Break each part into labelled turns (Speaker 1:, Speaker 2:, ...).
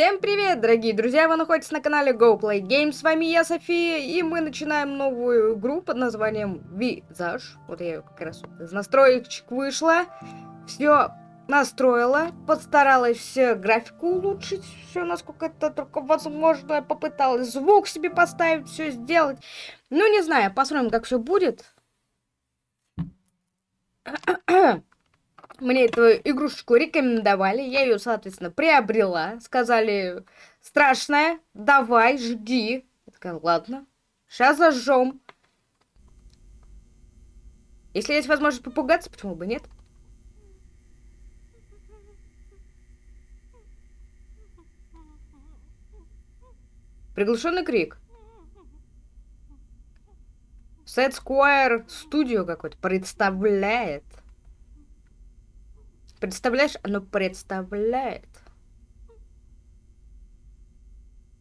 Speaker 1: Всем привет, дорогие друзья! Вы находитесь на канале Go Play Games. С вами я, София, и мы начинаем новую игру под названием Визаж. Вот я ее как раз из настроечек вышла. Все настроила, постаралась графику улучшить, все насколько это только возможно. Попыталась звук себе поставить, все сделать. Ну, не знаю, посмотрим, как все будет. Мне эту игрушечку рекомендовали, я ее, соответственно, приобрела. Сказали, страшная, давай, жги. Я такая, ладно, сейчас зажжем. Если есть возможность попугаться, почему бы нет? Приглушенный крик. Сет Square Studio какой-то представляет. Представляешь, оно представляет.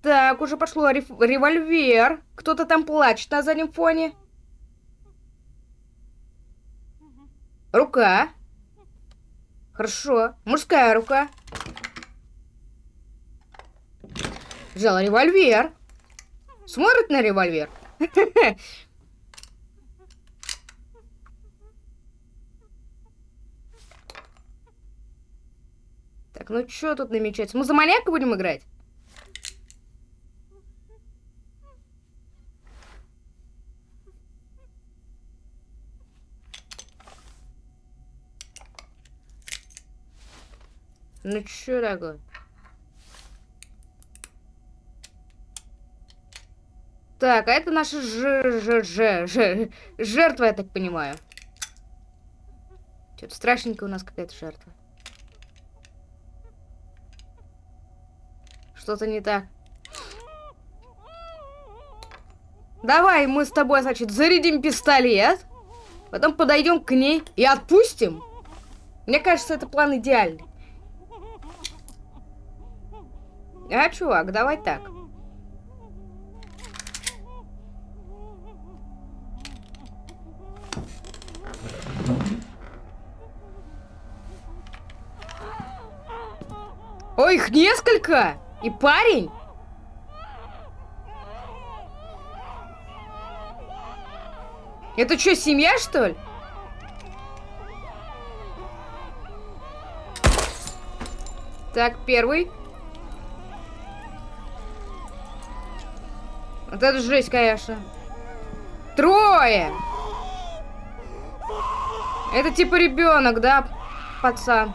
Speaker 1: Так, уже пошло рев револьвер. Кто-то там плачет на заднем фоне. Рука. Хорошо. Мужская рука. Взяла револьвер. Смотрит на револьвер. Так, ну что тут намечается? Мы за маньяка будем играть? Ну что такое? Так, а это наша ж ж ж ж жертва, я так понимаю. Что-то страшненькая у нас какая-то жертва. Что-то не так. Давай мы с тобой, значит, зарядим пистолет. Потом подойдем к ней и отпустим. Мне кажется, это план идеальный. А, чувак, давай так. Ой, их несколько! И парень? Это что, семья, что ли? Так, первый. Вот это жесть, конечно. Трое! Это типа ребенок, да, пацан?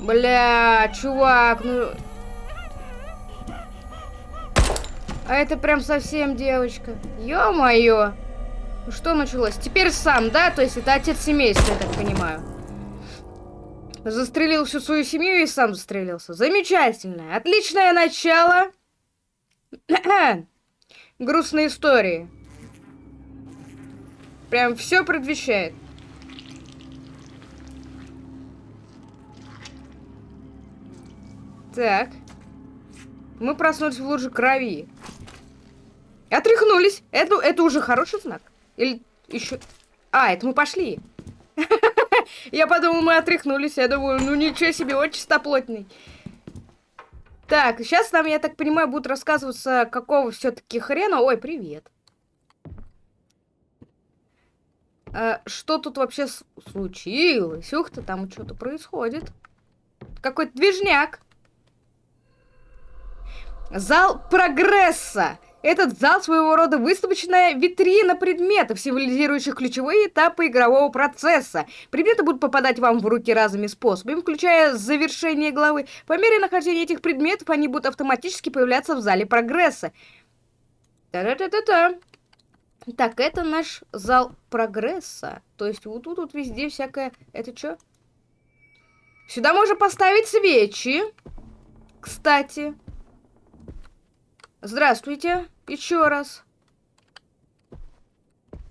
Speaker 1: Бля, чувак, ну... А это прям совсем девочка. Ё-моё. Ну что началось? Теперь сам, да? То есть это отец семейства, я так понимаю. Застрелил всю свою семью и сам застрелился. Замечательно. Отличное начало. Грустные истории. Прям все предвещает. Так. Мы проснулись в луже крови. Отряхнулись. Это, это уже хороший знак. Или еще... А, это мы пошли. Я подумал, мы отряхнулись. Я думаю, ну ничего себе, очень чистоплотный. Так, сейчас нам, я так понимаю, будут рассказываться, какого все-таки хрена... Ой, привет. А, что тут вообще случилось? Ух ты, там что-то происходит. Какой-то движняк. Зал прогресса. Этот зал своего рода выставочная витрина предметов, символизирующих ключевые этапы игрового процесса. Предметы будут попадать вам в руки разными способами, включая завершение главы. По мере нахождения этих предметов они будут автоматически появляться в зале прогресса. Та-та-та-та-та. Так, это наш зал прогресса. То есть вот тут вот везде всякое... Это что? Сюда можно поставить свечи. Кстати. Здравствуйте. Еще раз.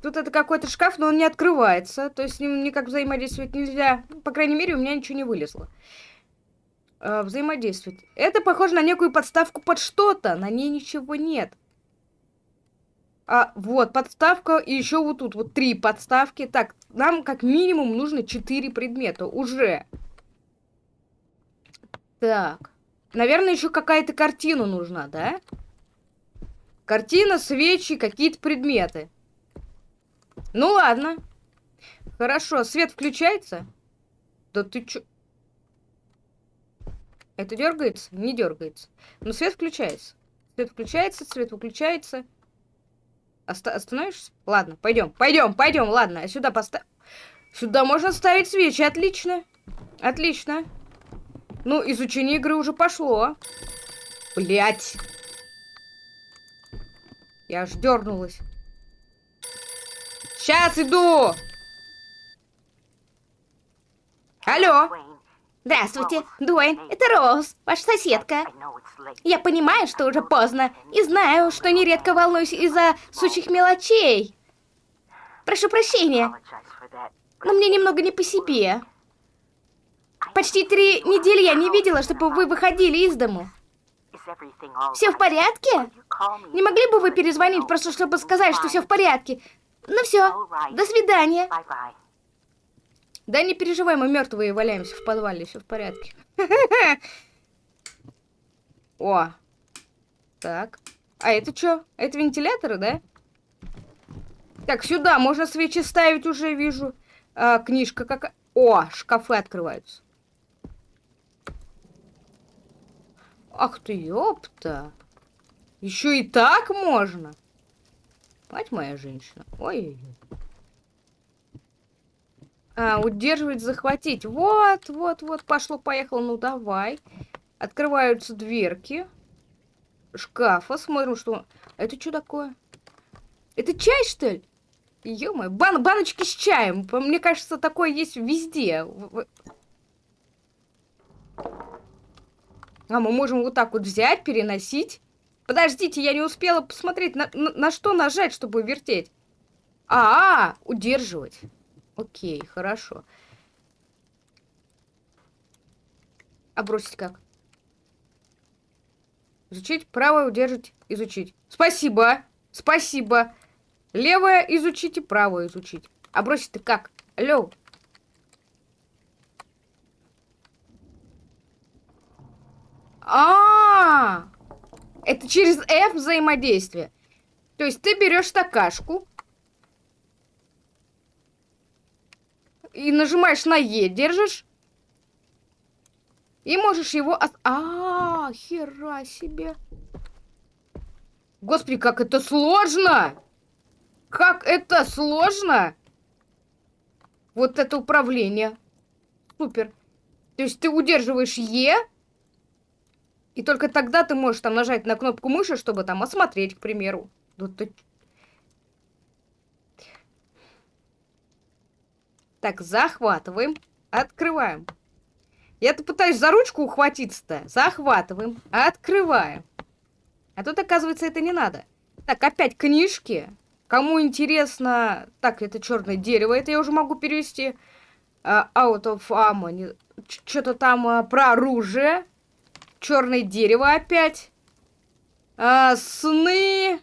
Speaker 1: Тут это какой-то шкаф, но он не открывается. То есть с ним никак взаимодействовать нельзя. По крайней мере, у меня ничего не вылезло. А, взаимодействовать. Это похоже на некую подставку под что-то. На ней ничего нет. А, вот, подставка. И еще вот тут вот три подставки. Так, нам как минимум нужно четыре предмета. Уже. Так. Наверное, еще какая-то картина нужна, да? Картина, свечи, какие-то предметы. Ну ладно. Хорошо, свет включается? Да ты чё? Это дергается? Не дергается. Но свет включается. Свет включается, свет выключается. Оста остановишься? Ладно, пойдем, пойдем, пойдем, ладно. Сюда поставь. Сюда можно ставить свечи, отлично. Отлично. Ну, изучение игры уже пошло. Блять. Я аж дернулась. Сейчас иду! Алло!
Speaker 2: Здравствуйте, Дуэйн, это Роуз, ваша соседка. Я понимаю, что уже поздно, и знаю, что нередко волнуюсь из-за сущих мелочей. Прошу прощения, но мне немного не по себе. Почти три недели я не видела, чтобы вы выходили из дому. Все в порядке? Не могли бы вы перезвонить, просто чтобы сказать, что все в порядке? Ну все, до свидания.
Speaker 1: Да не переживай, мы мертвые валяемся в подвале, все в порядке. О. Так. А это что? Это вентиляторы, да? Так, сюда можно свечи ставить уже, вижу. А, книжка какая. О, шкафы открываются. Ах ты, ёпта. Еще и так можно? Мать моя женщина. Ой-ой-ой. А, удерживать, захватить. Вот, вот, вот, пошло-поехало. Ну, давай. Открываются дверки шкафа. Смотрим, что... Это что такое? Это чай, что ли? ё бан баночки с чаем. Мне кажется, такое есть везде. А мы можем вот так вот взять, переносить. Подождите, я не успела посмотреть, на, на, на что нажать, чтобы вертеть. А, -а, -а удерживать. Окей, хорошо. А бросить как? Изучить, правое удержать, изучить. Спасибо, спасибо. Левое изучите, правое изучить. А бросить-то как? Алло. А, -а, а Это через F взаимодействие. То есть ты берешь стакашку, и нажимаешь на Е, держишь. И можешь его... От... -а, а, хера себе. Господи, как это сложно! Как это сложно! Вот это управление. Супер. То есть ты удерживаешь Е, и только тогда ты можешь там нажать на кнопку мыши, чтобы там осмотреть, к примеру. Вот ты Так, захватываем. Открываем. Я-то пытаюсь за ручку ухватиться-то. Захватываем. Открываем. А тут, оказывается, это не надо. Так, опять книжки. Кому интересно... Так, это черное дерево. Это я уже могу перевести. Uh, out of ammo. Что-то там uh, про оружие. Черное дерево опять. Uh, сны.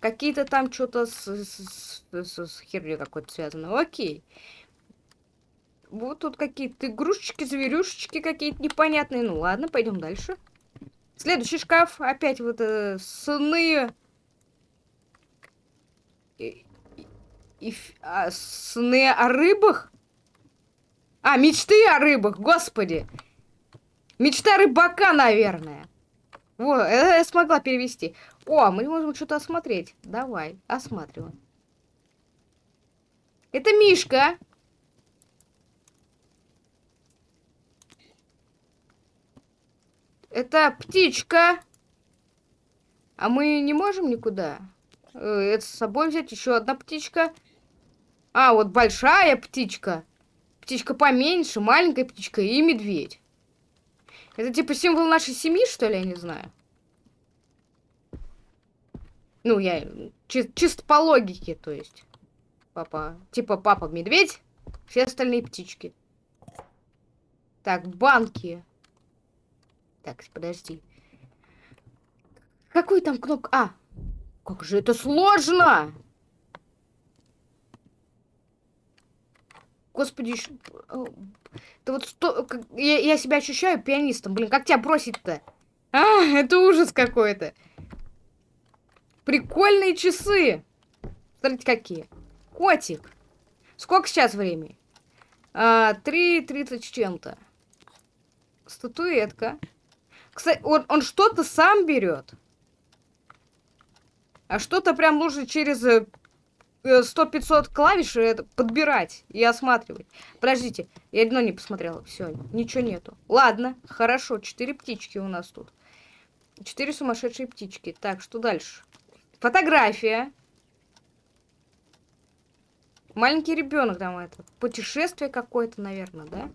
Speaker 1: Какие-то там что-то с, с, с, с херней какой-то связано. Окей. Вот тут какие-то игрушечки, зверюшечки какие-то непонятные. Ну ладно, пойдем дальше. Следующий шкаф. Опять вот э, сны. И, и, а, сны о рыбах? А, мечты о рыбах, господи. Мечта рыбака, наверное. Вот, это я смогла перевести. О, мы можем что-то осмотреть. Давай, осматриваем. Это Мишка. Это птичка. А мы не можем никуда? Э, это с собой взять еще одна птичка. А, вот большая птичка. Птичка поменьше, маленькая птичка и медведь. Это типа символ нашей семьи, что ли, я не знаю. Ну, я чи чисто по логике, то есть. Папа, типа папа медведь, все остальные птички. Так, банки. Так, подожди. Какой там кнопка? А! Как же это сложно! Господи, это вот сто... я, я себя ощущаю пианистом. Блин, как тебя бросить-то? А, это ужас какой-то. Прикольные часы. Смотрите, какие. Котик. Сколько сейчас времени? А, 3.30 с чем-то. Статуэтка. Кстати, он, он что-то сам берет. А что-то прям нужно через 100-500 э, клавиш э, подбирать и осматривать. Подождите, я одно не посмотрела. Все, ничего нету. Ладно, хорошо, четыре птички у нас тут. Четыре сумасшедшие птички. Так, что дальше? Фотография. Маленький ребенок там это. Путешествие какое-то, наверное, да?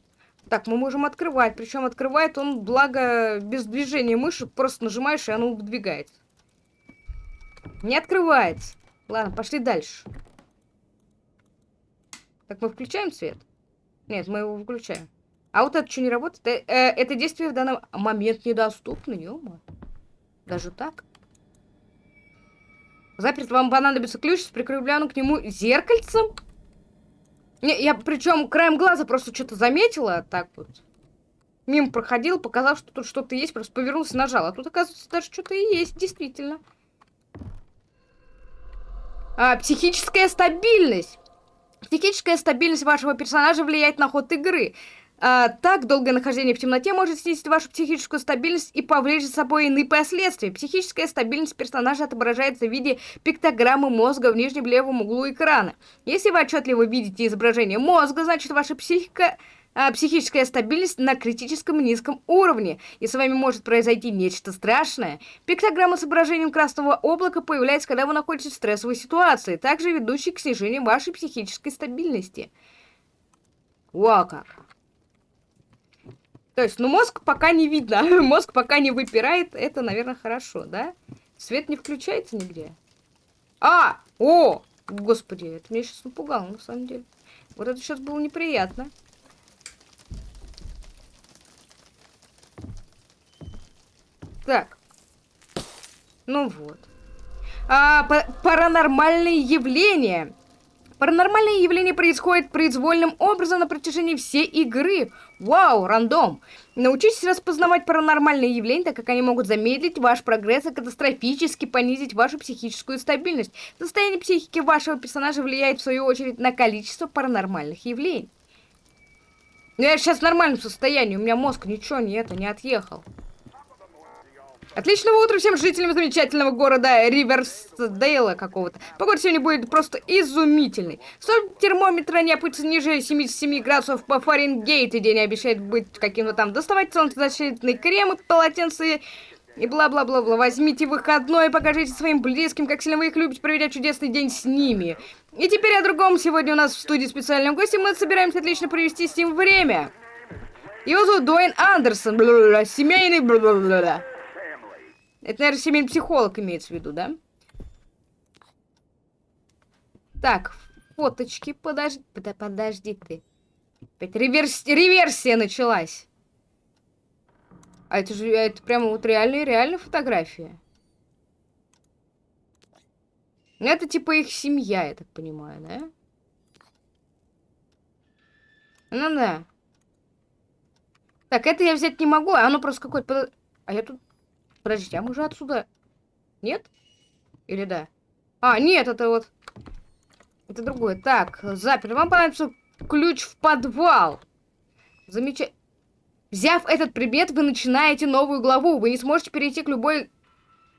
Speaker 1: Так, мы можем открывать. Причем открывает он, благо, без движения мыши. Просто нажимаешь, и оно выдвигается. Не открывается. Ладно, пошли дальше. Так, мы включаем свет? Нет, мы его выключаем. А вот это что не работает? Э, э, это действие в данный момент недоступно, -мо. Даже так? Заперт, вам понадобится ключ с прикрепленным к нему зеркальцем? Не, я причем краем глаза просто что-то заметила, так вот. Мимо проходил, показал, что тут что-то есть, просто повернулся, нажал. А тут, оказывается, даже что-то и есть, действительно. А, психическая стабильность. Психическая стабильность вашего персонажа влияет на ход игры. А, так, долгое нахождение в темноте может снизить вашу психическую стабильность и повлечь за собой иные последствия. Психическая стабильность персонажа отображается в виде пиктограммы мозга в нижнем левом углу экрана. Если вы отчетливо видите изображение мозга, значит ваша психика а, психическая стабильность на критическом низком уровне, и с вами может произойти нечто страшное. Пиктограмма с изображением красного облака появляется, когда вы находитесь в стрессовой ситуации, также ведущей к снижению вашей психической стабильности. Вау как! То есть, ну, мозг пока не видно, мозг пока не выпирает, это, наверное, хорошо, да? Свет не включается нигде. А! О! Господи, это меня сейчас напугало, на самом деле. Вот это сейчас было неприятно. Так. Ну вот. А, паранормальные явления. Паранормальные явления происходят произвольным образом на протяжении всей игры. Вау, рандом. Научитесь распознавать паранормальные явления, так как они могут замедлить ваш прогресс и катастрофически понизить вашу психическую стабильность. Состояние психики вашего персонажа влияет, в свою очередь, на количество паранормальных явлений. Но я сейчас в нормальном состоянии, у меня мозг ничего не это, не отъехал. Отличного утра всем жителям замечательного города Риверсдейла какого-то. Погода сегодня будет просто изумительной. Соль термометра не опустится ниже 77 градусов по Фаренгейту. День обещает быть каким-то там. Доставать крем и полотенце и бла-бла-бла-бла. Возьмите выходной и покажите своим близким, как сильно вы их любите, проведя чудесный день с ними. И теперь о другом. Сегодня у нас в студии специальным гостем. Мы собираемся отлично провести с ним время. Его зовут Дуэйн Андерсон. Бла -бла -бла, семейный бла -бла -бла. Это, наверное, семейный психолог имеется в виду, да? Так, фоточки, подожди, под, подожди ты. Опять реверс, реверсия началась. А это же, это прямо вот реальные, реальные фотографии. Это типа их семья, я так понимаю, да? Ну да. Так, это я взять не могу, а оно просто какое-то... А я тут Подождите, а мы же отсюда... Нет? Или да? А, нет, это вот... Это другое. Так, запер. Вам понадобится ключ в подвал. Замечательно. Взяв этот предмет, вы начинаете новую главу. Вы не сможете перейти к любой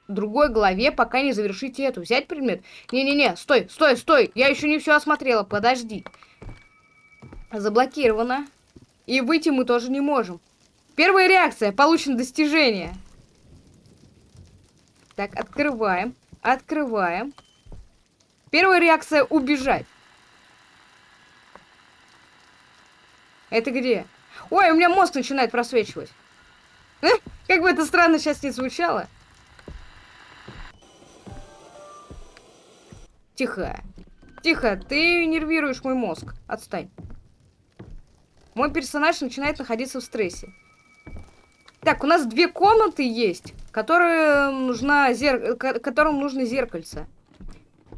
Speaker 1: другой главе, пока не завершите эту. Взять предмет? Не-не-не, стой, стой, стой. Я еще не все осмотрела, подожди. Заблокировано. И выйти мы тоже не можем. Первая реакция. Получено достижение. Так, открываем. Открываем. Первая реакция — убежать. Это где? Ой, у меня мозг начинает просвечивать. Как бы это странно сейчас не звучало. Тихо. Тихо, ты нервируешь мой мозг. Отстань. Мой персонаж начинает находиться в стрессе. Так, у нас две комнаты есть, которые нужна зер... которым нужно зеркальце.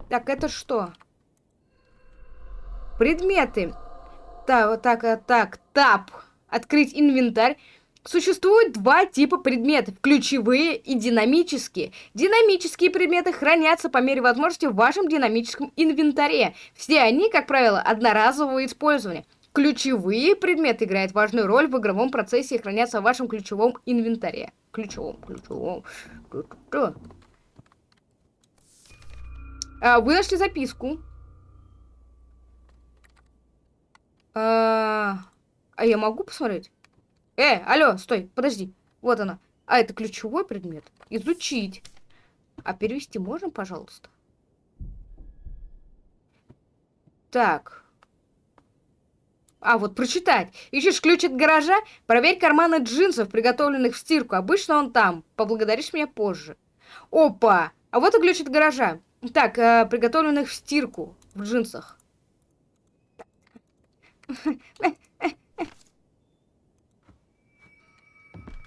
Speaker 1: Так, это что? Предметы. Так, вот так, так, тап. Открыть инвентарь. Существует два типа предметов – ключевые и динамические. Динамические предметы хранятся по мере возможности в вашем динамическом инвентаре. Все они, как правило, одноразового использования. Ключевые предметы играют важную роль в игровом процессе и хранятся в вашем ключевом инвентаре. Ключевом, ключевом. А, вы нашли записку. А, а я могу посмотреть? Э, алло, стой, подожди. Вот она. А это ключевой предмет? Изучить. А перевести можно, пожалуйста? Так. А, вот прочитать. Ищешь ключ от гаража? Проверь карманы джинсов, приготовленных в стирку. Обычно он там. Поблагодаришь меня позже. Опа! А вот и ключ от гаража. Так, э, приготовленных в стирку. В джинсах.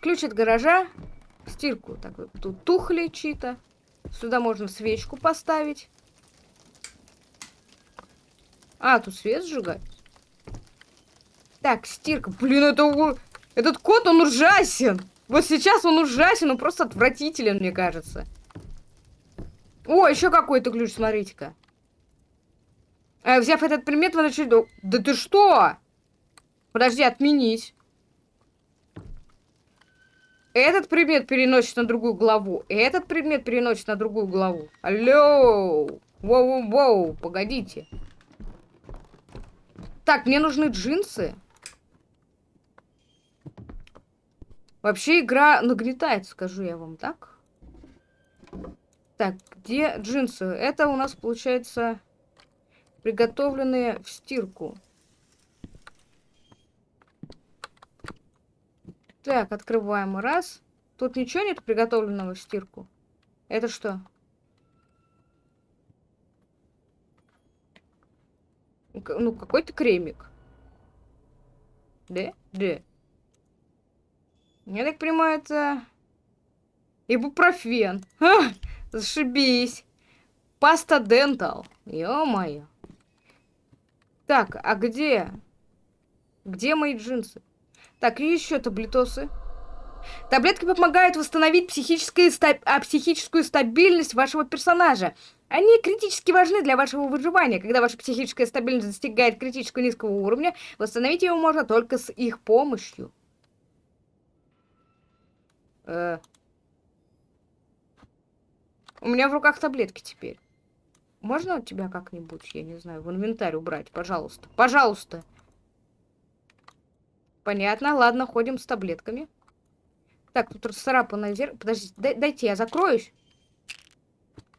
Speaker 1: Ключ от гаража, стирку. Так, тут тухли чьи-то. Сюда можно свечку поставить. А, тут свет сжигать. Так, стирка. Блин, это... Этот кот, он ужасен. Вот сейчас он ужасен, он просто отвратителен, мне кажется. О, еще какой-то ключ, смотрите-ка. А, взяв этот предмет, вы начали... Да ты что? Подожди, отменить. Этот предмет переносит на другую главу. Этот предмет переносит на другую главу. Алло! Воу-воу-воу, погодите. Так, мне нужны джинсы. Вообще игра нагнетает, скажу я вам, так? Так, где джинсы? Это у нас, получается, приготовленные в стирку. Так, открываем. Раз. Тут ничего нет приготовленного в стирку? Это что? Ну, какой-то кремик. Да? Да. Я так понимаю, это... Ибупрофен. Ха! Зашибись. Паста Дентал. Ё-моё. Так, а где? Где мои джинсы? Так, и еще таблетосы. Таблетки помогают восстановить психическую, стаб... а, психическую стабильность вашего персонажа. Они критически важны для вашего выживания. Когда ваша психическая стабильность достигает критического низкого уровня, восстановить его можно только с их помощью. Э... У меня в руках таблетки теперь. Можно у тебя как-нибудь, я не знаю, в инвентарь убрать, пожалуйста? Пожалуйста. Понятно, ладно, ходим с таблетками. Так, тут расцарапанное зеркало. Подождите, дай, дайте я закроюсь.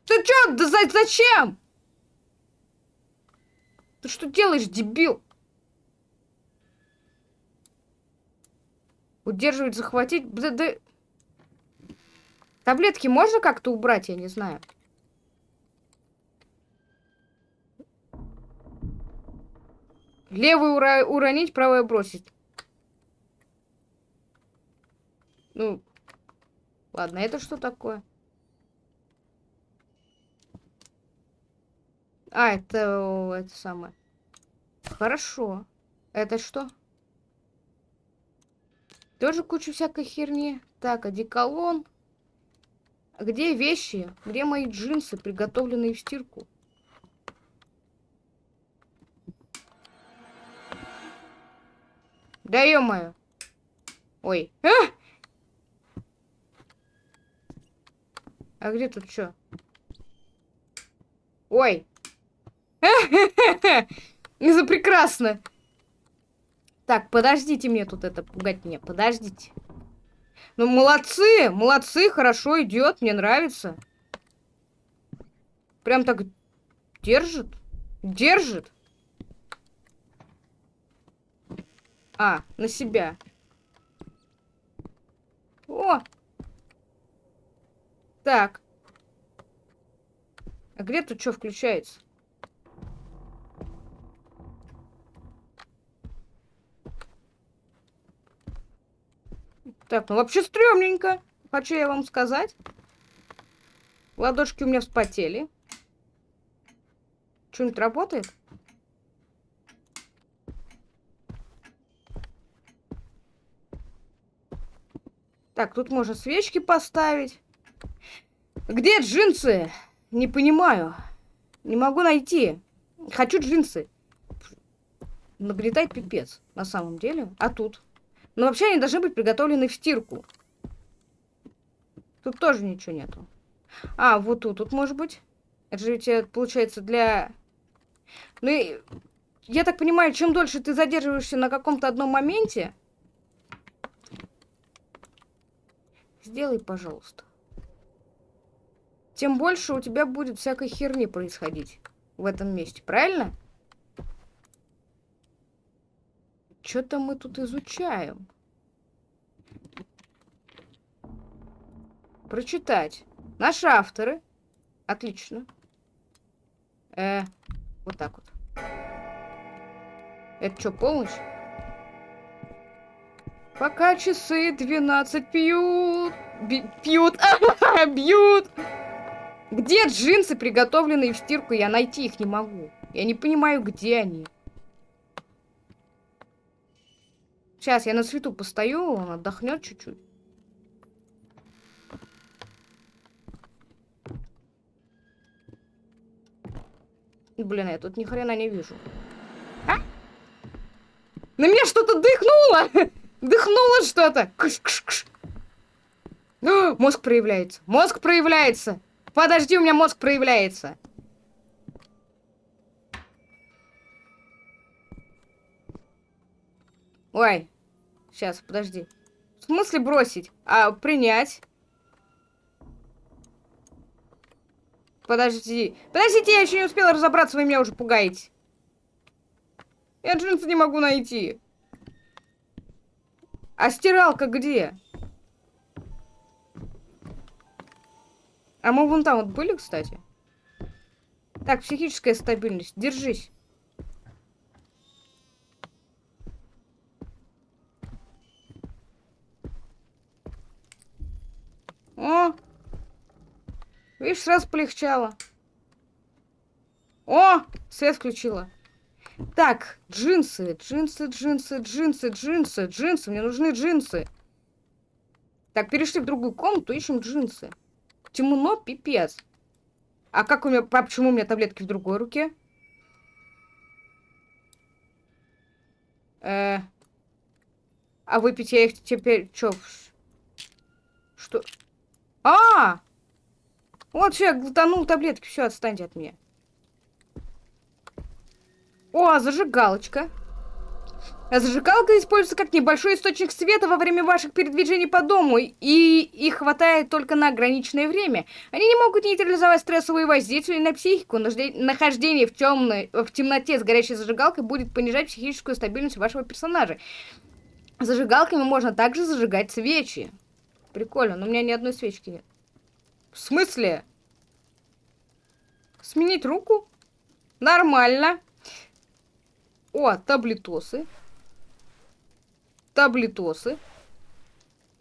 Speaker 1: Ты чё? Да за, зачем? Ты что делаешь, дебил? Удерживать, захватить. Да, да... Таблетки можно как-то убрать, я не знаю. Левый ура уронить, правое бросить. Ну, ладно, это что такое? А, это, это самое. Хорошо. Это что? Тоже куча всякой херни. Так, одеколон. Где вещи? Где мои джинсы, приготовленные в стирку? Да ё-моё. Ой. А! А где тут что? Ой. Это прекрасно. Так, подождите мне тут это пугать меня. Подождите. Ну, молодцы, молодцы, хорошо идет, мне нравится. Прям так держит. Держит. А, на себя. О, так. А где тут что включается? Так, ну вообще стрёмненько. Хочу я вам сказать. Ладошки у меня вспотели. Что-нибудь работает? Так, тут можно свечки поставить. Где джинсы? Не понимаю. Не могу найти. Хочу джинсы. Нагнетает пипец, на самом деле. А тут? Но вообще они должны быть приготовлены в стирку. Тут тоже ничего нету. А, вот тут, тут может быть. Это же ведь э, получается для... Ну, и... я так понимаю, чем дольше ты задерживаешься на каком-то одном моменте... Сделай, пожалуйста. Тем больше у тебя будет всякой херни происходить в этом месте, правильно? Что-то мы тут изучаем. Прочитать. Наши авторы. Отлично. Э, вот так вот. Это что, полночь? Пока часы 12 пьют. Би пьют. бьют. Где джинсы, приготовленные в стирку? Я найти их не могу. Я не понимаю, где они. Сейчас я на свету постою, он отдохнет чуть-чуть. Блин, я тут ни хрена не вижу. А? На меня что-то дыхнуло! Дыхнуло что-то! Мозг проявляется. Мозг проявляется. Подожди, у меня мозг проявляется. Ой, сейчас, подожди. В смысле бросить? А принять? Подожди. Подождите, я еще не успела разобраться, вы меня уже пугаете. Я джинсы не могу найти. А стиралка где? А мы вон там вот были, кстати. Так, психическая стабильность. Держись. О! Видишь, сразу полегчало. О! Свет включила. Так, джинсы, джинсы, джинсы, джинсы, джинсы, джинсы. Мне нужны джинсы. Так, перешли в другую комнату, ищем джинсы. Темно, пипец. А как у меня... А почему у меня таблетки в другой руке? Э... А выпить я их теперь... Чё? Что? А! -а, -а! Вот все, я глотанул таблетки, все, отстаньте от меня. О, зажигалочка. А зажигалка используется как небольшой источник света во время ваших передвижений по дому, и их хватает только на ограниченное время. Они не могут нейтрализовать стрессовые воздействия на психику. Нахождение в, темной, в темноте с горящей зажигалкой будет понижать психическую стабильность вашего персонажа. Зажигалками можно также зажигать свечи. Прикольно, но у меня ни одной свечки нет. В смысле? Сменить руку? Нормально. О, таблетосы. Таблетосы.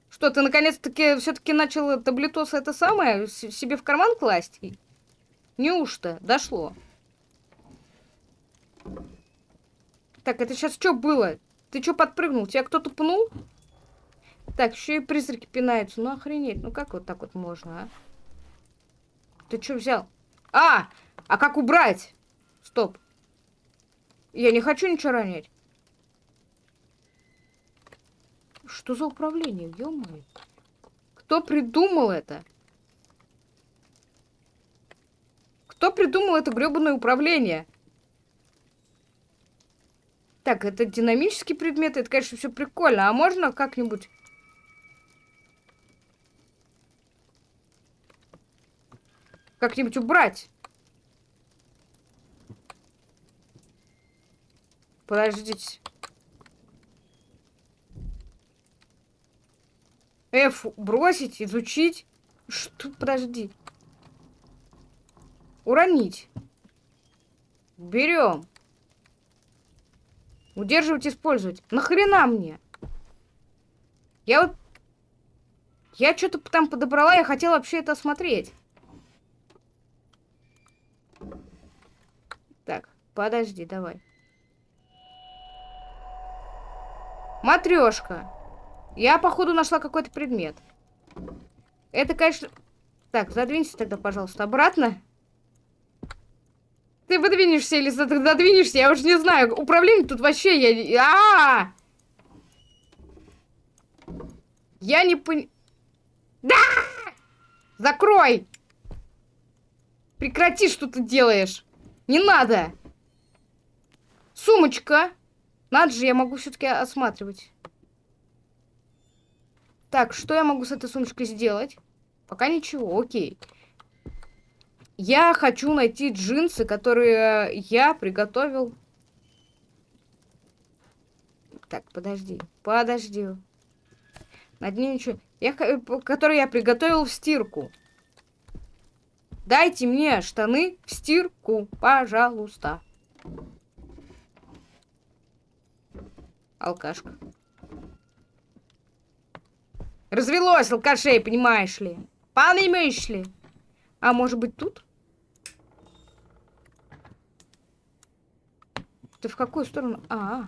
Speaker 1: Что, ты наконец-таки все-таки начал таблетосы это самое себе в карман класть? Неужто? Дошло. Так, это сейчас что было? Ты что подпрыгнул? Тебя кто-то пнул? Так, еще и призраки пинаются. Ну охренеть, ну как вот так вот можно, а? Ты что взял? А! А как убрать? Стоп. Я не хочу ничего ронять. Что за управление, ё -моё? Кто придумал это? Кто придумал это гребаное управление? Так, это динамический предмет, это, конечно, все прикольно. А можно как-нибудь... Как-нибудь убрать? Подождите. F бросить, изучить. Что? Подожди. Уронить. Берем. Удерживать, использовать. Нахрена мне? Я вот... Я что-то там подобрала, я хотела вообще это осмотреть. Так, подожди, давай. Матрешка. Я, походу, нашла какой-то предмет. Это, конечно... Так, задвинься тогда, пожалуйста, обратно. Ты выдвинешься или задвинешься, я уже не знаю. Управление тут вообще я... А, -а, -а! Я не пон... Да! Закрой! Прекрати, что ты делаешь. Не надо. Сумочка. Надо же, я могу все-таки осматривать. Так, что я могу с этой сумочкой сделать? Пока ничего, окей. Я хочу найти джинсы, которые я приготовил. Так, подожди, подожди. На дне ничего. Я, которые я приготовил в стирку. Дайте мне штаны в стирку, пожалуйста. Алкашка. Развелось алкашей, понимаешь ли? Понимаешь ли? А может быть тут? Ты в какую сторону? А, -а.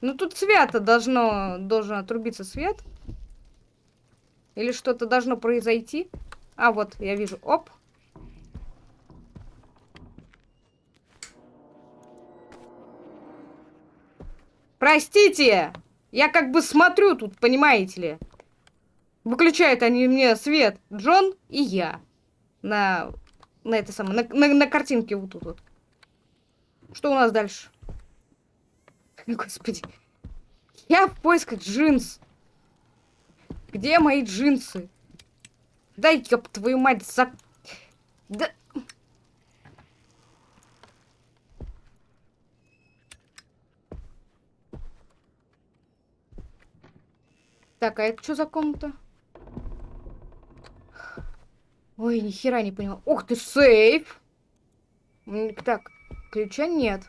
Speaker 1: Ну тут свято должно, должен отрубиться свет. Или что-то должно произойти. А, вот, я вижу. Оп. Простите! Я как бы смотрю тут, понимаете ли. Выключают они мне свет. Джон и я. На, на это самое, на, на, на картинке вот тут вот. Что у нас дальше? Господи. Я в поисках джинс. Где мои джинсы? Дай, ёб твою мать, за... Да... Так, а это что за комната? Ой, ни хера не поняла. Ух ты, сейф! Так, ключа нет.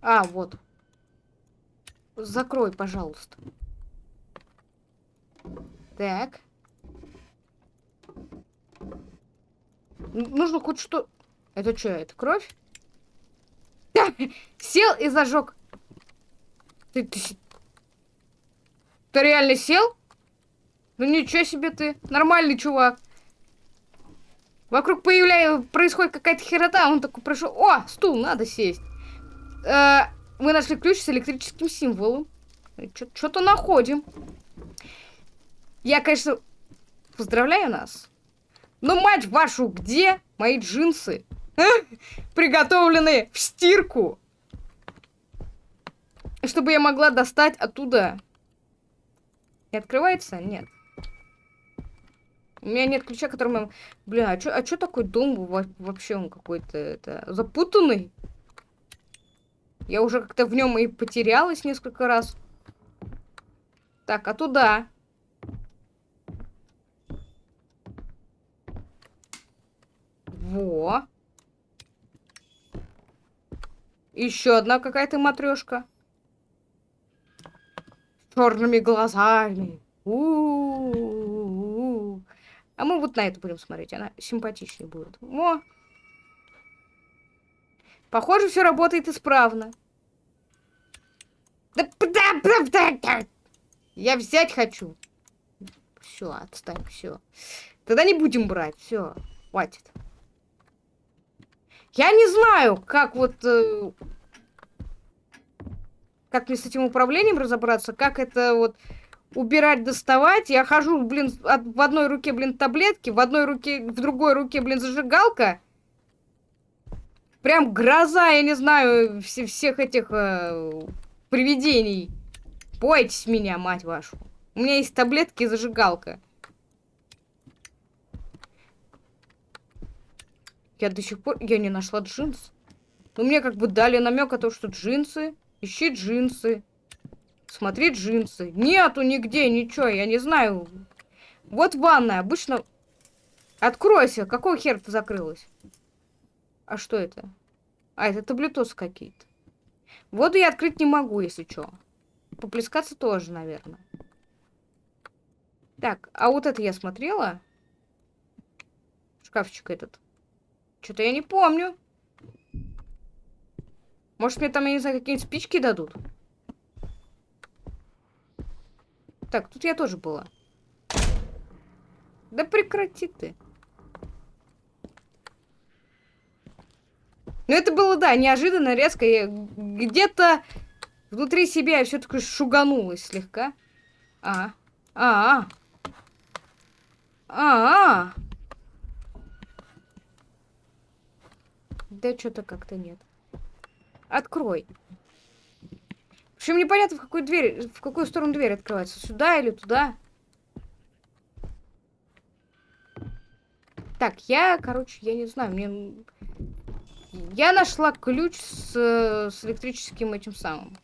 Speaker 1: А, вот. Закрой, пожалуйста. Так. Нужно хоть что... Это что, это кровь? Сел и зажег. Ты, ты, ты реально сел? Ну ничего себе ты. Нормальный чувак. Вокруг появляется, происходит какая-то херота, он такой прошел. О, стул, надо сесть. Э, мы нашли ключ с электрическим символом. Что-то находим. Я, конечно, поздравляю нас. Но, мать вашу, где мои джинсы? А? Приготовленные в стирку. Чтобы я могла достать оттуда. Не открывается? Нет. У меня нет ключа, которым... Бля, а что а чё такой дом вообще он какой-то это запутанный? Я уже как-то в нем и потерялась несколько раз. Так, а туда? Во. Еще одна какая-то матрешка. Черными глазами. У -у -у а мы вот на эту будем смотреть. Она симпатичнее будет. Во. Похоже, все работает исправно. Я взять хочу. Все, отстань, все. Тогда не будем брать, все, хватит. Я не знаю, как вот... Э, как мне с этим управлением разобраться, как это вот убирать, доставать. Я хожу, блин, от, в одной руке, блин, таблетки, в одной руке, в другой руке, блин, зажигалка. Прям гроза, я не знаю, все, всех этих э, привидений. Бойтесь меня, мать вашу. У меня есть таблетки и зажигалка. Я до сих пор... Я не нашла джинс. Но мне как бы дали намек о том, что джинсы... Ищи джинсы. Смотри джинсы. Нету нигде ничего, я не знаю. Вот ванная. Обычно... Откройся. Какой хер ты закрылась? А что это? А, это таблетосы какие-то. Воду я открыть не могу, если что. Поплескаться тоже, наверное. Так, а вот это я смотрела. Шкафчик этот. Что-то я не помню. Может, мне там, я не знаю, какие-нибудь спички дадут? Так, тут я тоже была. Да прекрати ты. Ну, это было, да, неожиданно, резко. Где-то внутри себя я все-таки шуганулась слегка. А, а, а. А, -а. Да что-то как-то нет. Открой. Общем, непонятно, в какую дверь, в какую сторону дверь открывается. Сюда или туда. Так, я, короче, я не знаю, мне... Я нашла ключ с, с электрическим этим самым.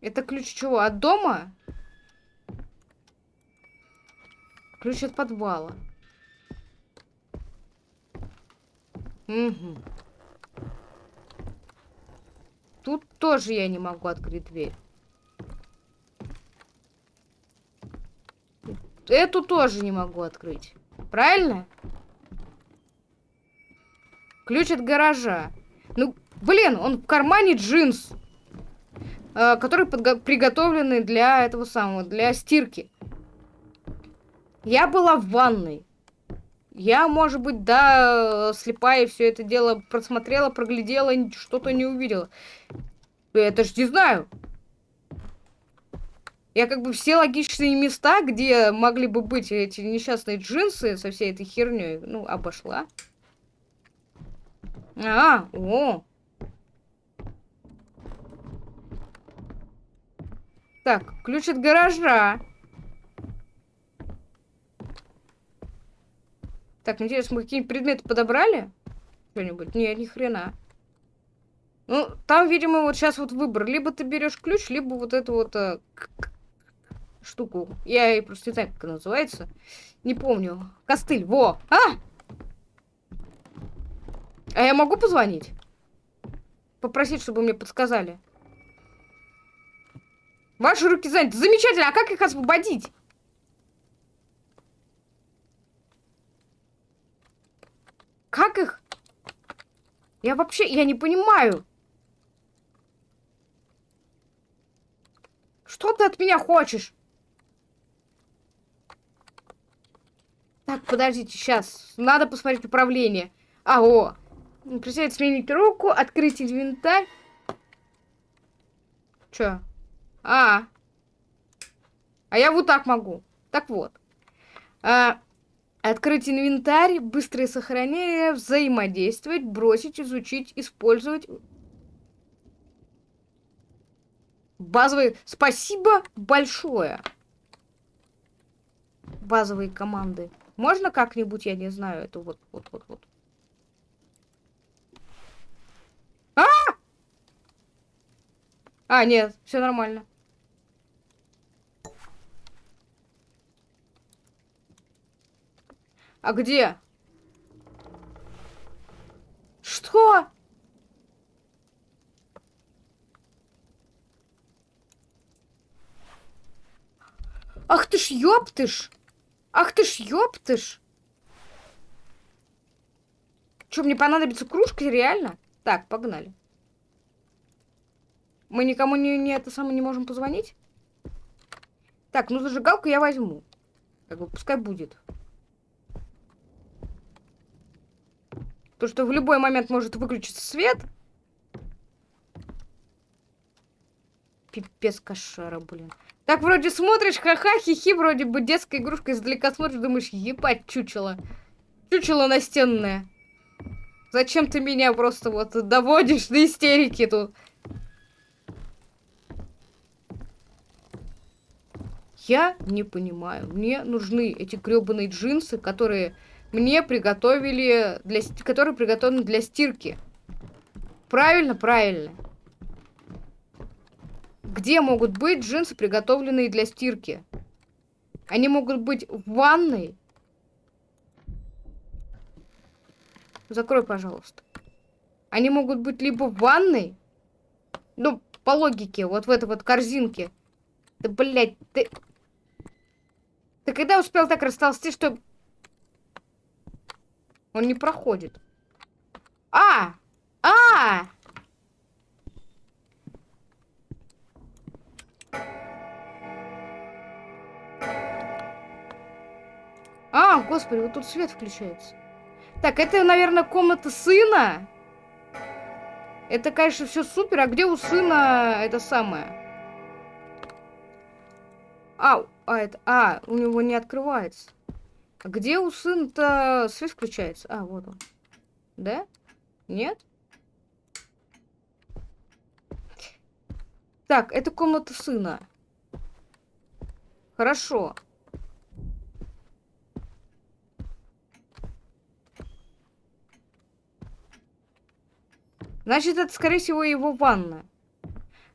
Speaker 1: Это ключ чего? От дома? Ключ от подвала. Угу. Тут тоже я не могу открыть дверь. Эту тоже не могу открыть. Правильно? Ключ от гаража. Ну, блин, он в кармане джинс. Э, который приготовлены для этого самого, для стирки. Я была в ванной. Я, может быть, да, слепая все это дело просмотрела, проглядела, что-то не увидела. Это ж не знаю. Я как бы все логичные места, где могли бы быть эти несчастные джинсы со всей этой херней, ну, обошла. А, о. Так, ключ от гаража. Так, интересно, мы какие-нибудь предметы подобрали? Что-нибудь? Не, ни хрена. Ну, там, видимо, вот сейчас вот выбор. Либо ты берешь ключ, либо вот эту вот э, штуку. Я просто не знаю, как она называется. Не помню. Костыль, во! А! А я могу позвонить? Попросить, чтобы мне подсказали. Ваши руки заняты. Замечательно, а как их освободить? Как их? Я вообще, я не понимаю. Что ты от меня хочешь? Так, подождите, сейчас. Надо посмотреть управление. А. Присядь, сменить руку, открыть инвентарь. Чё? А. А я вот так могу. Так вот. А, Открыть инвентарь, быстрое сохранение, взаимодействовать, бросить, изучить, использовать. Базовые... Спасибо большое. Базовые команды. Можно как-нибудь, я не знаю, это вот, вот, вот, вот. А! А, нет, все нормально. А где? Что? Ах ты ж ёптыш! Ах ты ж ёптыш! Что, мне понадобится кружка, реально? Так, погнали. Мы никому не, не это самое не можем позвонить? Так, ну зажигалку я возьму. Как бы пускай будет. То, что в любой момент может выключиться свет. Пипец кошара, блин. Так вроде смотришь, ха-ха, хихи, вроде бы детская игрушка, издалека смотришь, думаешь, ебать, чучело. Чучело настенное. Зачем ты меня просто вот доводишь до истерики тут? Я не понимаю. Мне нужны эти гребаные джинсы, которые мне приготовили, для, которые приготовлены для стирки. Правильно? Правильно. Где могут быть джинсы, приготовленные для стирки? Они могут быть в ванной. Закрой, пожалуйста. Они могут быть либо в ванной, ну, по логике, вот в этой вот корзинке. Да, блядь, ты... Ты когда успел так растолстеть, что... Он не проходит. А! А! А, господи, вот тут свет включается. Так, это, наверное, комната сына. Это, конечно, все супер. А где у сына это самое? А, а, это, а, у него не открывается. А где у сына-то свет включается? А, вот он. Да? Нет? Так, это комната сына. Хорошо. Значит, это, скорее всего, его ванна.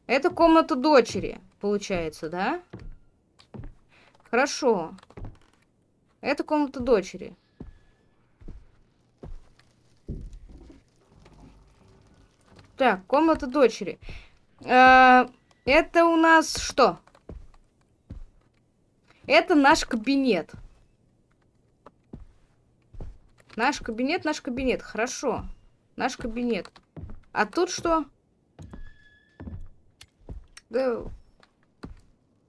Speaker 1: Это комната дочери, получается, да? Хорошо. Это комната дочери. Так, комната дочери. Э это у нас что? Это наш кабинет. Наш кабинет, наш кабинет. Хорошо. Наш кабинет. А тут что? Да...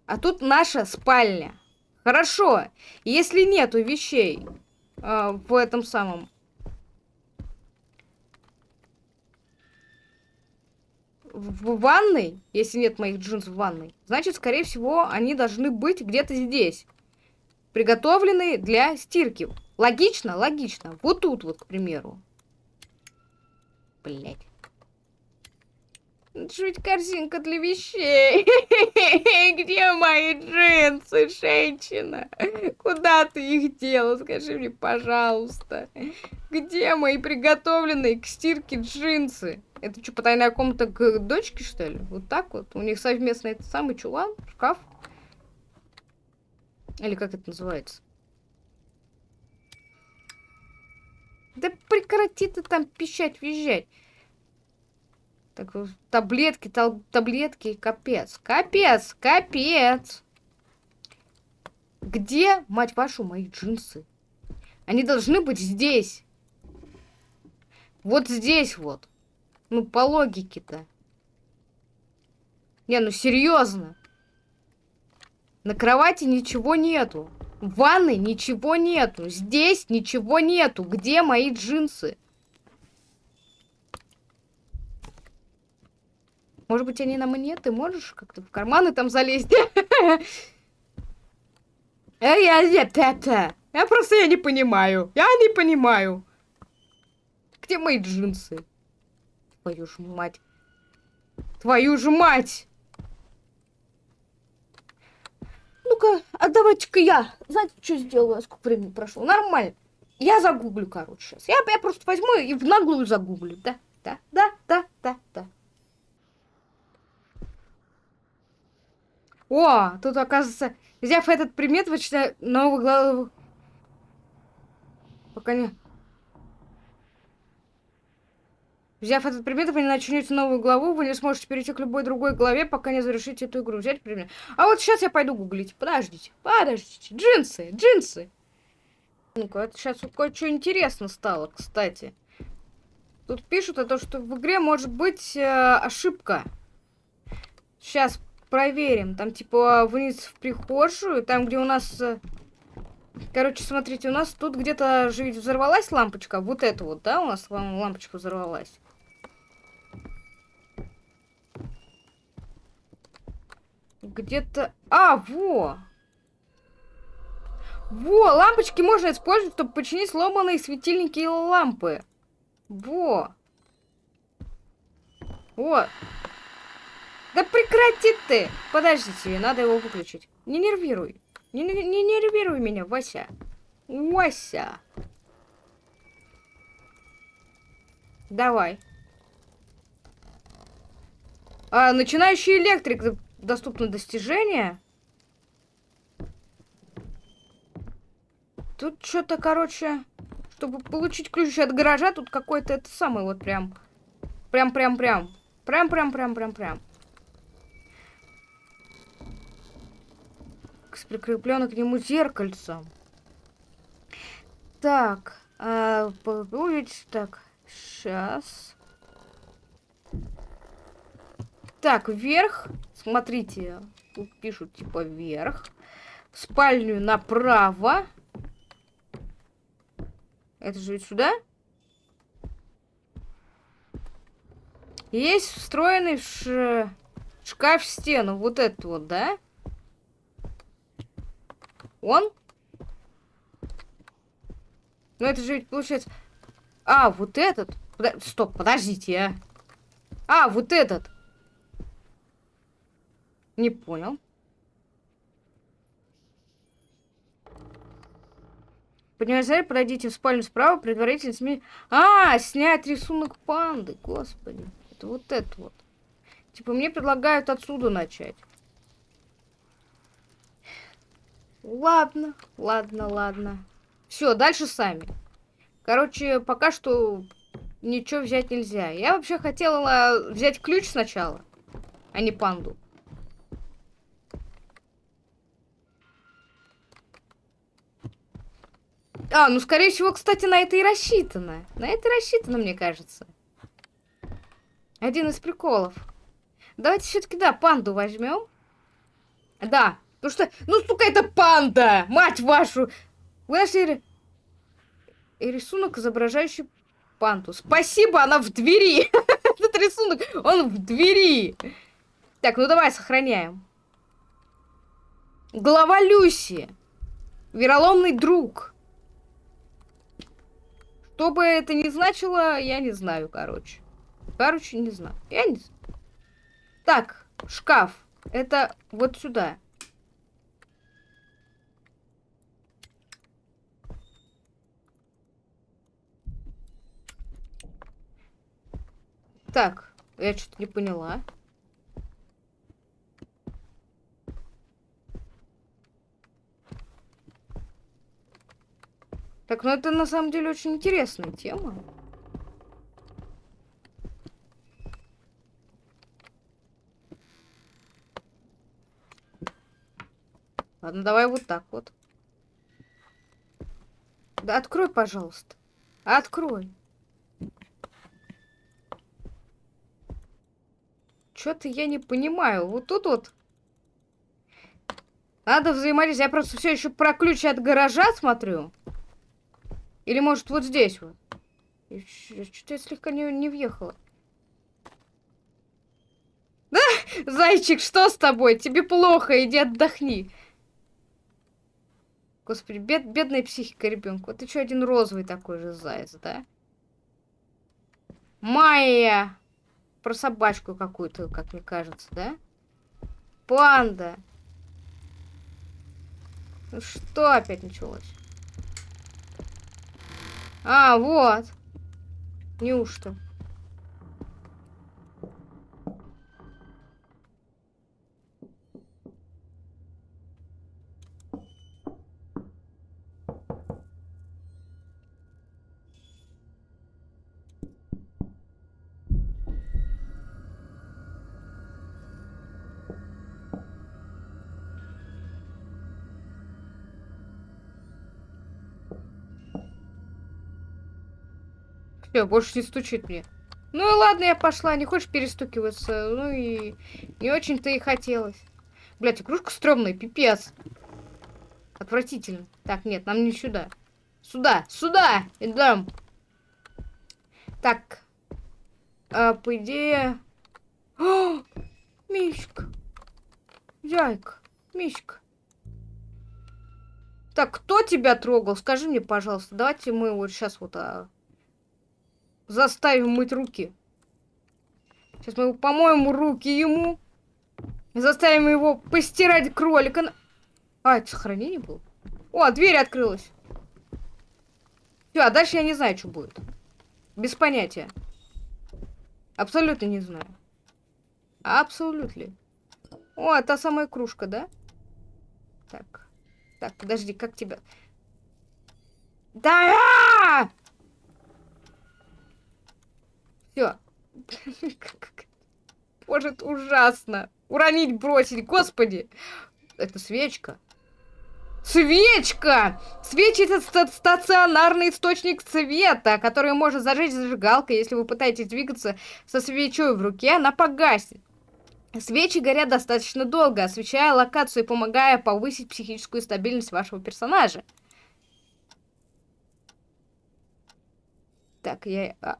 Speaker 1: А тут наша спальня. Хорошо. Если нету вещей э, в этом самом... В, ванной, если нет моих джинс в ванной, значит, скорее всего, они должны быть где-то здесь. Приготовленные для стирки. Логично? Логично. Вот тут вот, к примеру. Блять. Чуть корзинка для вещей. Где мои джинсы, женщина? Куда ты их дела? Скажи мне, пожалуйста. Где мои приготовленные к стирке джинсы? Это что, потайная комната к дочке, что ли? Вот так вот? У них совместно этот самый чулан, шкаф? Или как это называется? Да прекрати ты там пищать, визжать. Так, таблетки, тал таблетки, капец. Капец, капец. Где, мать вашу, мои джинсы? Они должны быть здесь. Вот здесь вот. Ну, по логике-то. Не, ну серьезно. На кровати ничего нету. В ванной ничего нету. Здесь ничего нету. Где мои джинсы? Может быть, они нам и нет? Ты можешь как-то в карманы там залезть? Я, я, это, я просто я не понимаю. Я не понимаю. Где мои джинсы? Твою ж мать. Твою же мать! Ну-ка, а давайте-ка я. Знаете, что сделаю? Сколько времени прошло? Нормально. Я загуглю, короче, сейчас. Я, я просто возьму и в наглую загуглю. Да, да, да, да, да, да. О, тут, оказывается, взяв этот предмет, вы читаете новую главу. Пока не... Взяв этот предмет, вы не начнете новую главу, вы не сможете перейти к любой другой главе, пока не завершите эту игру. Взять предмет. А вот сейчас я пойду гуглить. Подождите, подождите. Джинсы, джинсы. Ну-ка, это сейчас кое-что интересно стало, кстати. Тут пишут о том, что в игре может быть э, ошибка. Сейчас проверим. Там, типа, вниз в прихожую, там, где у нас... Э, короче, смотрите, у нас тут где-то же взорвалась лампочка. Вот это вот, да, у нас лампочка взорвалась. Где-то... А, во! Во, лампочки можно использовать, чтобы починить сломанные светильники и лампы. Во! Вот. Да прекрати ты! Подождите, надо его выключить. Не нервируй. Не, не, не нервируй меня, Вася. Вася. Давай. А, начинающий электрик. Доступно достижение. Тут что-то, короче, чтобы получить ключ от гаража, тут какой-то это самый вот прям. Прям-прям-прям. Прям-прям-прям-прям-прям. С прикрепленным к нему зеркальцем. Так, а, увидеть, так, сейчас. Так, вверх, смотрите, тут пишут типа вверх. В спальню направо. Это же ведь сюда? Есть встроенный ш... шкаф в стену. Вот этот вот, да? Он? Ну это же ведь получается... А, вот этот? Подо... Стоп, подождите, а. А, вот этот. Не понял. Поднимайте подойдите в спальню справа, предварительно СМИ... А, снять рисунок панды, господи. Это вот это вот. Типа мне предлагают отсюда начать. Ладно, ладно, ладно. Все, дальше сами. Короче, пока что ничего взять нельзя. Я вообще хотела взять ключ сначала, а не панду. А, ну, скорее всего, кстати, на это и рассчитано. На это и рассчитано, мне кажется. Один из приколов. Давайте все-таки, да, панду возьмем. Да, потому что, ну, сука, это панда! Мать вашу! Вы нашли рисунок, изображающий панду. Спасибо, она в двери! Этот рисунок, он в двери! Так, ну давай сохраняем. Глава Люси. Вероломный друг. Что бы это ни значило, я не знаю, короче. Короче, не знаю. Я не знаю. Так, шкаф. Это вот сюда. Так, я что-то не поняла. Так, ну это на самом деле очень интересная тема. Ладно, давай вот так вот. Да открой, пожалуйста. Открой. Что-то я не понимаю. Вот тут вот... Надо взаимодействовать. Я просто все еще про ключи от гаража смотрю. Или может вот здесь вот. Что-то я слегка не, не въехала. Да, зайчик, что с тобой? Тебе плохо, иди отдохни. Господи, бед, бедная психика ребенка. Вот ты что, один розовый такой же заяц, да? Майя! Про собачку какую-то, как мне кажется, да? Панда! Ну что опять началось? А, вот. Неужто? Все, больше не стучит мне. Ну и ладно, я пошла. Не хочешь перестукиваться? Ну и не очень-то и хотелось. Блять, игрушка стрёмная, пипец. Отвратительно. Так, нет, нам не сюда. Сюда, сюда! Идем. Так. А, по идее... О, Мишка. Зайка. Мишка. Так, кто тебя трогал? Скажи мне, пожалуйста. Давайте мы вот сейчас вот... А заставим мыть руки. Сейчас мы помоем руки ему. Заставим его постирать кролика. А, это сохранение было? О, дверь открылась. Все, а дальше я не знаю, что будет. Без понятия. Абсолютно не знаю. Абсолютно. О, та самая кружка, да? Так. Так, подожди, как тебя... Да! Все. Боже, это ужасно. Уронить, бросить, господи. Это свечка. Свечка! Свечи это ста стационарный источник света, который может зажечь зажигалкой. Если вы пытаетесь двигаться со свечой в руке, она погасит. Свечи горят достаточно долго, освещая локацию и помогая повысить психическую стабильность вашего персонажа. Так, я... А...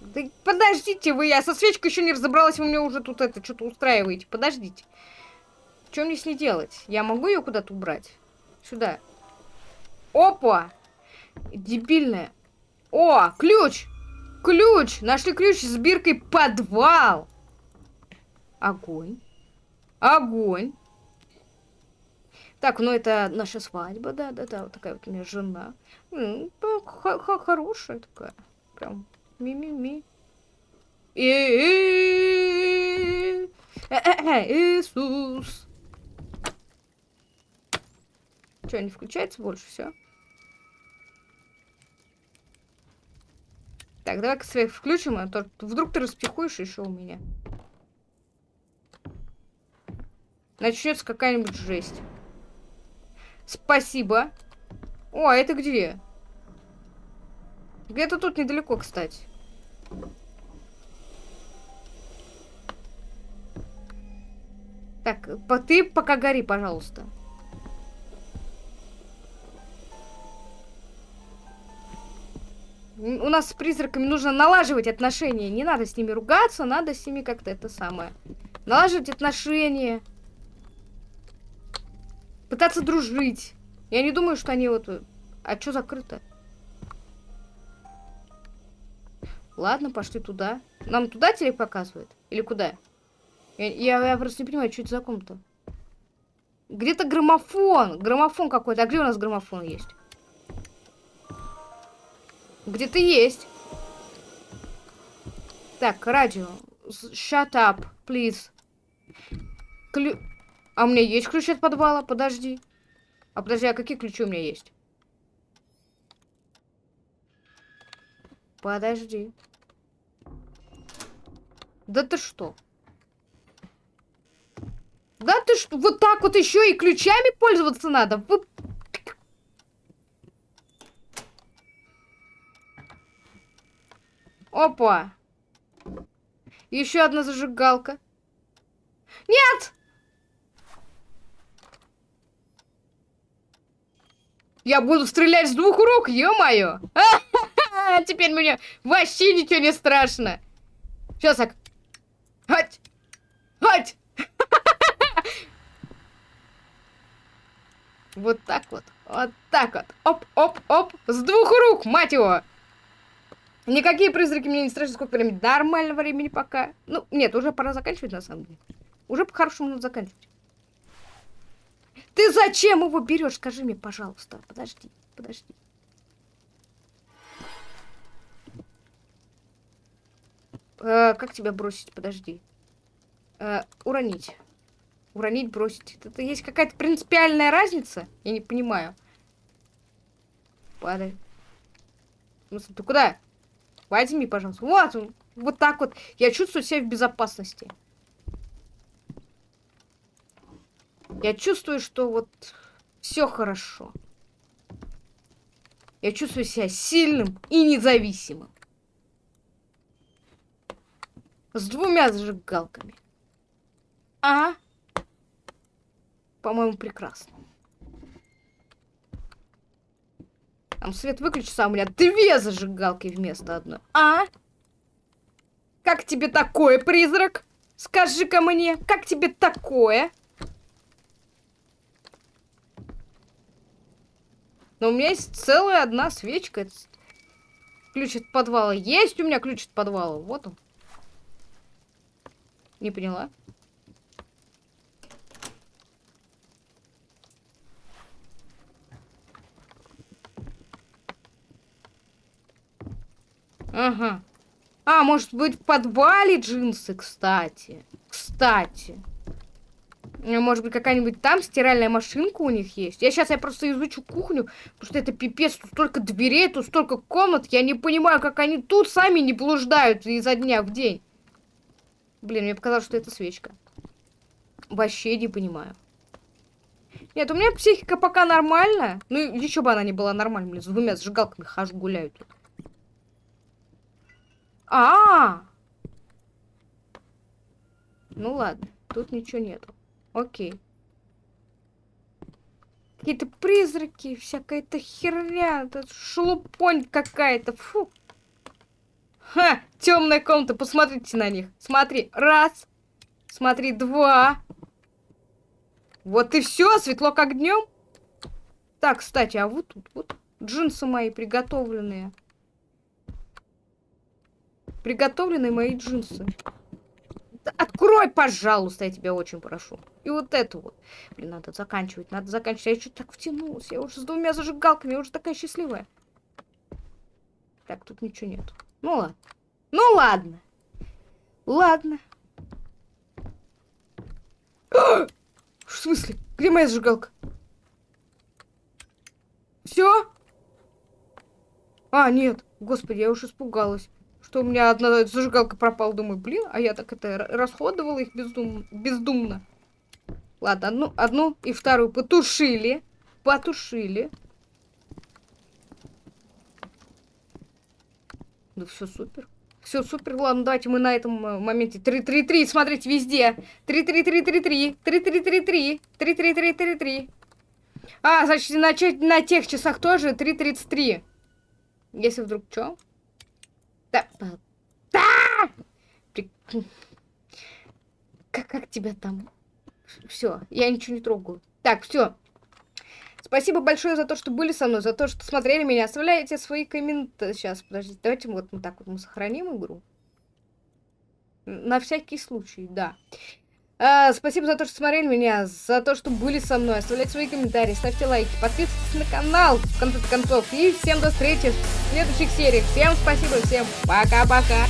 Speaker 1: Да подождите вы, я со свечкой еще не разобралась, вы мне уже тут это что-то устраиваете. Подождите. Что мне с ней делать? Я могу ее куда-то убрать? Сюда. Опа! Дебильная. О, ключ! Ключ! Нашли ключ с биркой подвал. Огонь. Огонь. Так, ну это наша свадьба, да, да, да, вот такая вот у меня жена. -х Хорошая такая. Прям ми-ми-ми. Иисус. Что, не включается больше? Все. Так, давай-ка свет включим, а то вдруг ты распихуешь еще у меня. Начнется какая-нибудь жесть. Спасибо. О, а это где? Где-то тут недалеко, кстати. Так, ты пока гори, пожалуйста. У нас с призраками нужно налаживать отношения. Не надо с ними ругаться, надо с ними как-то это самое. Налаживать отношения. Пытаться дружить. Я не думаю, что они вот... А что закрыто? Ладно, пошли туда. Нам туда телек показывает? Или куда? Я, я, я просто не понимаю, что это за комната. Где-то граммофон. Граммофон какой-то. А где у нас граммофон есть? Где-то есть. Так, радио. Shut up, please. Клю... А у меня есть ключ от подвала? Подожди. А подожди, а какие ключи у меня есть? Подожди. Да ты что? Да ты что? Вот так вот еще и ключами пользоваться надо? Вы... Опа. Еще одна зажигалка. Нет! Я буду стрелять с двух рук, ё-моё! Теперь мне вообще ничего не страшно. Сейчас так. Хать! Хать! Вот так вот. Вот так вот. Оп, оп, оп. С двух рук, мать его. Никакие призраки мне не страшны. Сколько времени? Нормально времени пока. Ну, нет, уже пора заканчивать, на самом деле. Уже по-хорошему надо заканчивать. Ты зачем его берешь? Скажи мне, пожалуйста. Подожди, подожди. Э, как тебя бросить? Подожди. Э, уронить. Уронить, бросить. Это, есть какая-то принципиальная разница? Я не понимаю. Падай. смысле, ты куда? Возьми, пожалуйста. Вот он. Вот так вот. Я чувствую себя в безопасности. Я чувствую, что вот все хорошо. Я чувствую себя сильным и независимым. С двумя зажигалками. А? По-моему, прекрасно. Там свет выключится, а у меня две зажигалки вместо одной. А? Как тебе такое, призрак? Скажи-ка мне, как тебе такое? Но у меня есть целая одна свечка. Ключ от подвала. Есть у меня ключ от подвала. Вот он. Не поняла. Ага. А, может быть, в подвале джинсы, кстати. Кстати. Может быть, какая-нибудь там стиральная машинка у них есть. Я сейчас я просто изучу кухню, потому что это пипец. Тут столько дверей, тут столько комнат. Я не понимаю, как они тут сами не блуждают изо дня в день. Блин, мне показалось, что это свечка. Вообще не понимаю. Нет, у меня психика пока нормальная. Ну, еще бы она не была нормальной. Блин, с двумя зажигалками хожу, гуляю тут. А, -а, а Ну ладно, тут ничего нету. Окей. Какие-то призраки, всякая-то херня, это шелупонь какая-то, фу. Ха, темная комната, посмотрите на них. Смотри, раз, смотри, два. Вот и все, светло как днем. Так, кстати, а вот тут вот джинсы мои приготовленные. Приготовленные мои джинсы. Открой, пожалуйста, я тебя очень прошу. И вот это вот. Блин, надо заканчивать, надо заканчивать. Я что-то так втянулась. Я уже с двумя зажигалками, я уже такая счастливая. Так, тут ничего нет. Ну ладно. Ну ладно. Ладно. В смысле? Где моя зажигалка? Все? А, нет. Господи, я уж испугалась. Что у меня одна зажигалка пропала. Думаю, блин, а я так это расходовала их бездум... бездумно. Ладно, одну, одну и вторую потушили. Потушили. Ну все супер. Все супер. Ладно, давайте мы на этом э, моменте. 3-3-3, смотрите, везде. 3-3-3-3-3. 3-3-3-3. 3-3-3-3-3. А, значит, на, на тех часах тоже 3.33. Если вдруг что? Да. Как, как тебя там? Все, я ничего не трогаю. Так, все. Спасибо большое за то, что были со мной, за то, что смотрели меня. Оставляйте свои комментарии. Сейчас, подождите, давайте вот, вот так вот мы сохраним игру. На всякий случай, да. А, спасибо за то, что смотрели меня, за то, что были со мной. Оставляйте свои комментарии, ставьте лайки, подписывайтесь на канал, в конце концов. И всем до встречи в следующих сериях. Всем спасибо, всем пока-пока.